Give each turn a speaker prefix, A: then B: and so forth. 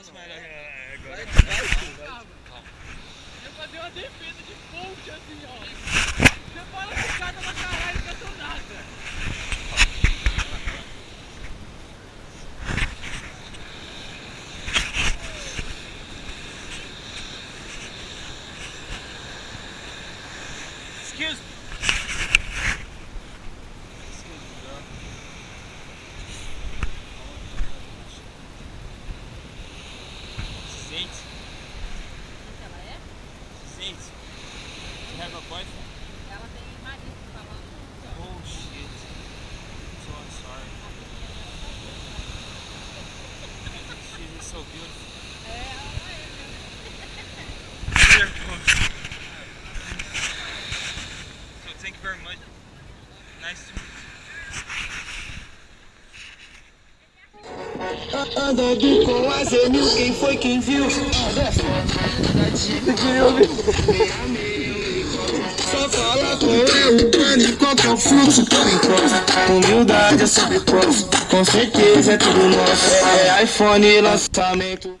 A: Nossa, mas é, agora.
B: Eu fazer uma defesa de ponte assim, ó. Você fala picada na caralho, não cantou nada.
A: Excuse me. means? Have a boyfriend? Oh shit. So sorry. So thank you very much. Nice to meet you.
C: Andando com a Zenil, quem foi quem viu? Só fala com eu, mano, qual que é o fluxo? Humildade é sobre posto, com certeza é tudo nosso. É iPhone lançamento